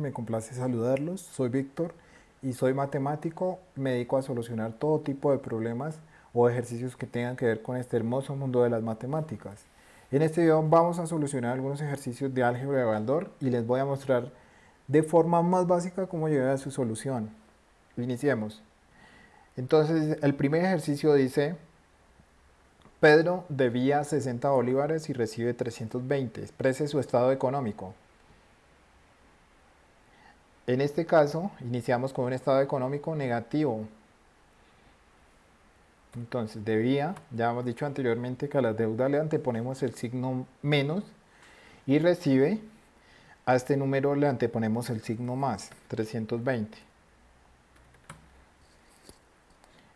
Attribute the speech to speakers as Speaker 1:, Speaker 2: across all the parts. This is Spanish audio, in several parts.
Speaker 1: Me complace saludarlos, soy Víctor y soy matemático, me dedico a solucionar todo tipo de problemas o ejercicios que tengan que ver con este hermoso mundo de las matemáticas. En este video vamos a solucionar algunos ejercicios de álgebra de Baldor y les voy a mostrar de forma más básica cómo llegar a su solución. Iniciemos. Entonces el primer ejercicio dice Pedro debía 60 bolívares y recibe 320. Exprese su estado económico. En este caso, iniciamos con un estado económico negativo. Entonces, debía, ya hemos dicho anteriormente que a la deuda le anteponemos el signo menos y recibe, a este número le anteponemos el signo más, 320.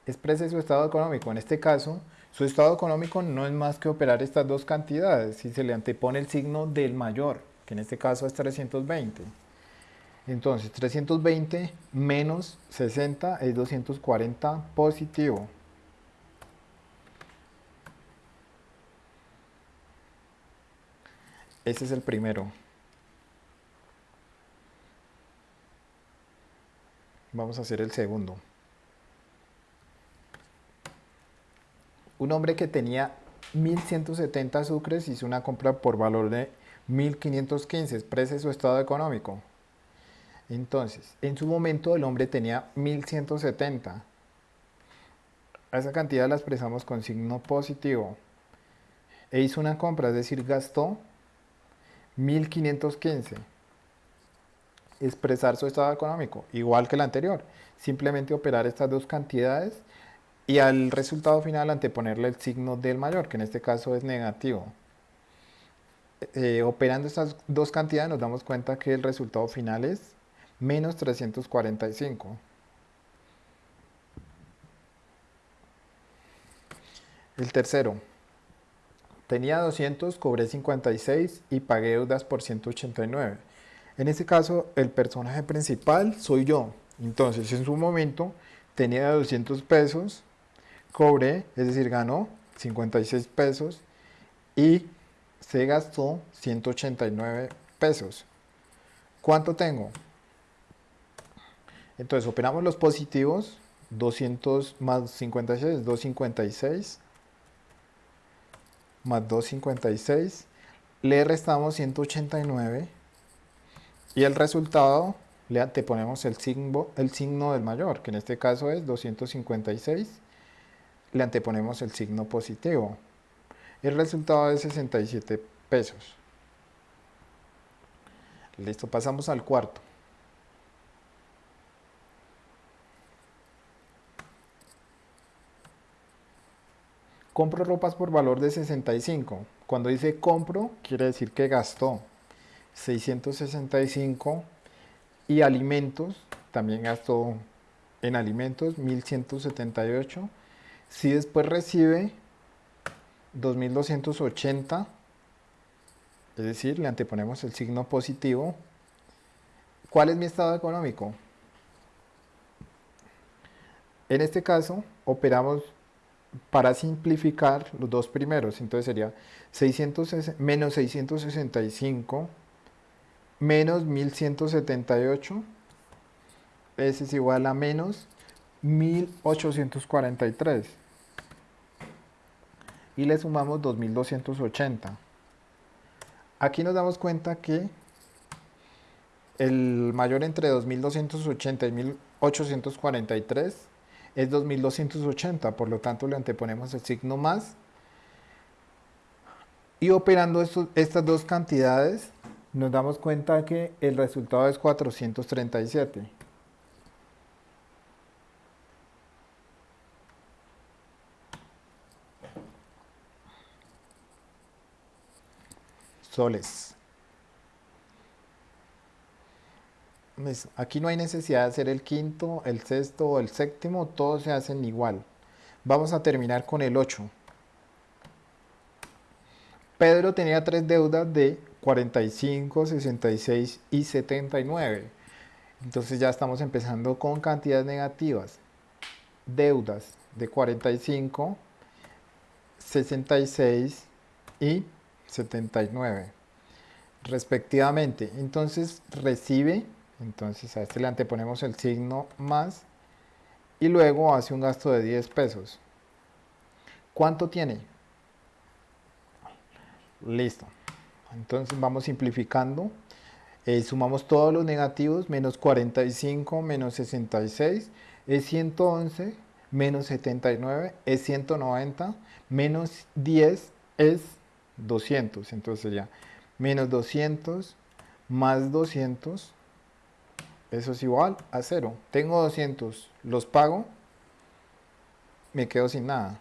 Speaker 1: Exprese su estado económico. En este caso, su estado económico no es más que operar estas dos cantidades. Si se le antepone el signo del mayor, que en este caso es 320. Entonces, 320 menos 60 es 240 positivo. Ese es el primero. Vamos a hacer el segundo. Un hombre que tenía 1170 sucres hizo una compra por valor de 1515. Exprese su estado económico. Entonces, en su momento el hombre tenía 1170. A esa cantidad la expresamos con signo positivo. E hizo una compra, es decir, gastó 1515. Expresar su estado económico, igual que el anterior. Simplemente operar estas dos cantidades y al resultado final anteponerle el signo del mayor, que en este caso es negativo. Eh, operando estas dos cantidades nos damos cuenta que el resultado final es menos 345. El tercero, tenía 200, cobré 56 y pagué deudas por 189. En este caso, el personaje principal soy yo. Entonces, en su momento, tenía 200 pesos, cobré, es decir, ganó 56 pesos y se gastó 189 pesos. ¿Cuánto tengo? Entonces operamos los positivos, 200 más 56, 256, más 256, le restamos 189 y el resultado le anteponemos el signo, el signo del mayor, que en este caso es 256, le anteponemos el signo positivo. El resultado es 67 pesos. Listo, pasamos al cuarto. Compro ropas por valor de 65. Cuando dice compro, quiere decir que gastó 665 y alimentos, también gastó en alimentos 1178. Si después recibe 2280, es decir, le anteponemos el signo positivo, ¿cuál es mi estado económico? En este caso, operamos para simplificar los dos primeros, entonces sería 600, menos 665 menos 1178, ese es igual a menos 1843 y le sumamos 2280. Aquí nos damos cuenta que el mayor entre 2280 y 1843 es 2280, por lo tanto le anteponemos el signo más. Y operando estas dos cantidades, nos damos cuenta que el resultado es 437. Soles. Aquí no hay necesidad de hacer el quinto, el sexto o el séptimo, todos se hacen igual. Vamos a terminar con el 8. Pedro tenía tres deudas de 45, 66 y 79. Entonces ya estamos empezando con cantidades negativas. Deudas de 45, 66 y 79 respectivamente. Entonces recibe Entonces a este le anteponemos el signo más y luego hace un gasto de 10 pesos. ¿Cuánto tiene? Listo. Entonces vamos simplificando. Eh, sumamos todos los negativos, menos 45, menos 66, es 111, menos 79 es 190, menos 10 es 200. Entonces ya, menos 200 más 200, eso es igual a 0. Tengo 200, los pago, me quedo sin nada.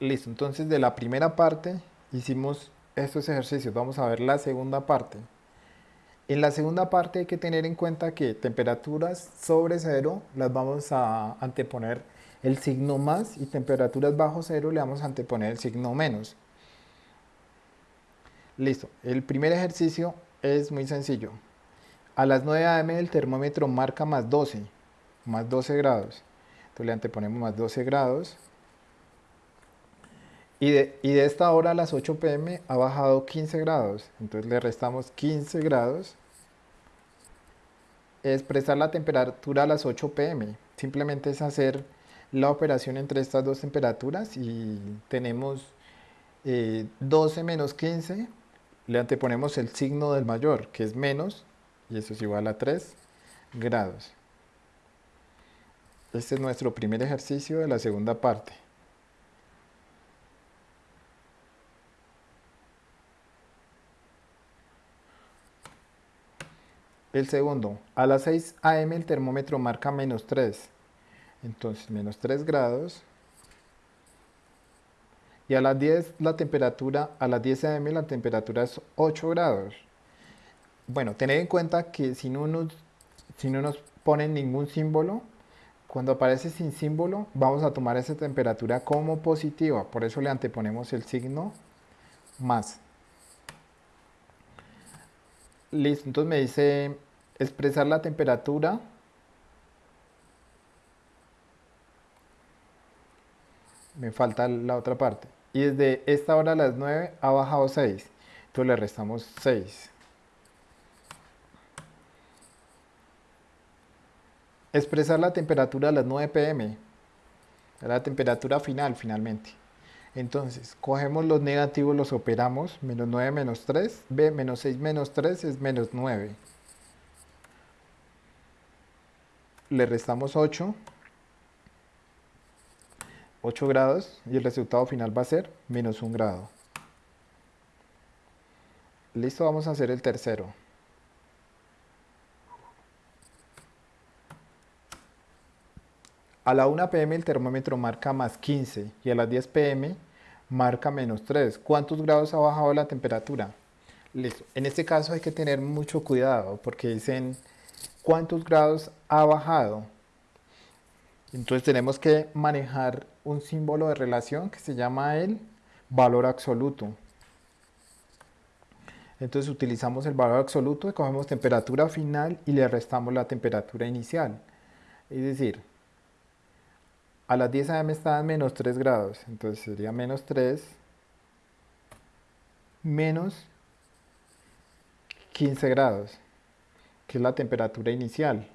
Speaker 1: Listo, entonces de la primera parte hicimos estos ejercicios. Vamos a ver la segunda parte. En la segunda parte hay que tener en cuenta que temperaturas sobre cero las vamos a anteponer el signo más y temperaturas bajo cero le vamos a anteponer el signo menos. Listo, el primer ejercicio es muy sencillo. A las 9 am el termómetro marca más 12, más 12 grados. Entonces le anteponemos más 12 grados y de, esta hora a las 8 pm ha bajado 15 grados. Entonces le restamos 15 grados. Expresar la temperatura a las 8 pm. Simplemente es hacer la operación entre estas dos temperaturas y tenemos 12 eh, menos 15. Le anteponemos el signo del mayor, que es menos, y eso es igual a 3 grados. Este es nuestro primer ejercicio de la segunda parte. El segundo, a las 6 am el termómetro marca menos 3. Entonces, menos 3 grados. Y a las 10 la temperatura, a las 10 am la temperatura es 8 grados. Bueno, tened en cuenta que si no nos, si no nos ponen ningún símbolo, cuando aparece sin símbolo, vamos a tomar esa temperatura como positiva. Por eso le anteponemos el signo más. Listo, entonces me dice expresar la temperatura. Me falta la otra parte. Y desde esta hora a las 9 ha bajado 6. Entonces le restamos 6. Expresar la temperatura a las 9 pm. La temperatura final finalmente. Entonces, cogemos los negativos, los operamos, menos 9 menos 3, b menos 6 menos 3 es menos 9. Le restamos 8, 8 grados y el resultado final va a ser menos 1 grado. Listo, vamos a hacer el tercero. A la 1 pm el termómetro marca más 15 y a las 10 pm marca menos 3. ¿Cuántos grados ha bajado la temperatura? Listo. En este caso hay que tener mucho cuidado porque dicen cuántos grados ha bajado. Entonces tenemos que manejar un símbolo de relación que se llama el valor absoluto. Entonces utilizamos el valor absoluto cogemos temperatura final y le restamos la temperatura inicial. Es decir, a las 10 am estaban menos 3 grados, entonces sería menos 3 menos 15 grados, que es la temperatura inicial.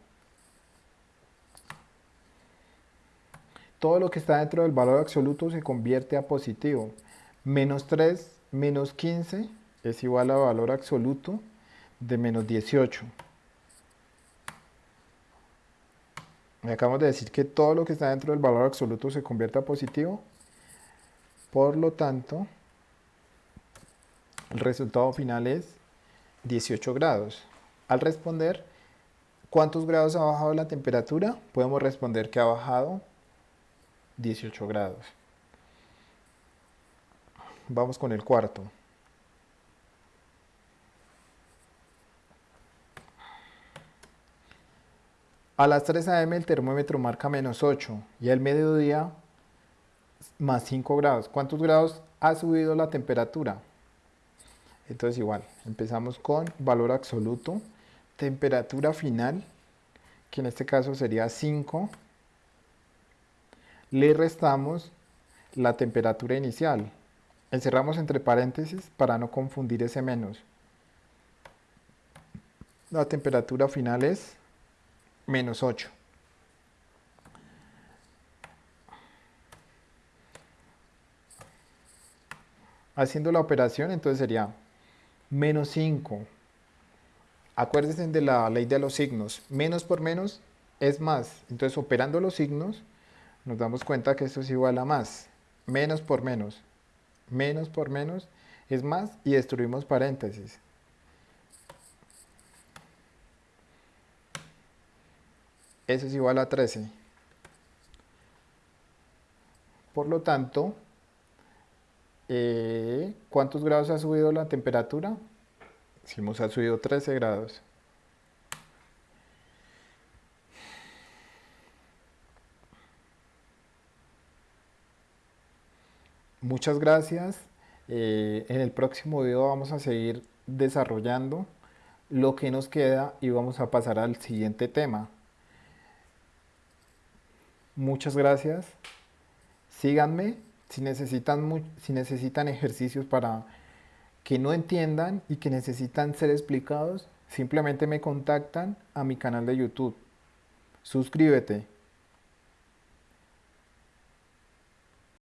Speaker 1: Todo lo que está dentro del valor absoluto se convierte a positivo. Menos 3 menos 15 es igual a valor absoluto de menos 18. Acabamos de decir que todo lo que está dentro del valor absoluto se convierte a positivo. Por lo tanto, el resultado final es 18 grados. Al responder, ¿cuántos grados ha bajado la temperatura? Podemos responder que ha bajado 18 grados. Vamos con el cuarto. A las 3 am el termómetro marca menos 8 y al mediodía más 5 grados. ¿Cuántos grados ha subido la temperatura? Entonces igual, empezamos con valor absoluto, temperatura final, que en este caso sería 5. Le restamos la temperatura inicial. Encerramos entre paréntesis para no confundir ese menos. la temperatura final es menos 8. Haciendo la operación, entonces sería menos 5. Acuérdense de la ley de los signos. Menos por menos es más. Entonces, operando los signos, nos damos cuenta que esto es igual a más. Menos por menos. Menos por menos es más y destruimos paréntesis. Eso es igual a 13. Por lo tanto, eh, ¿cuántos grados ha subido la temperatura? Decimos ha subido 13 grados. Muchas gracias. Eh, en el próximo video vamos a seguir desarrollando lo que nos queda y vamos a pasar al siguiente tema. Muchas gracias. Síganme si necesitan, si necesitan ejercicios para que no entiendan y que necesitan ser explicados. Simplemente me contactan a mi canal de YouTube. Suscríbete.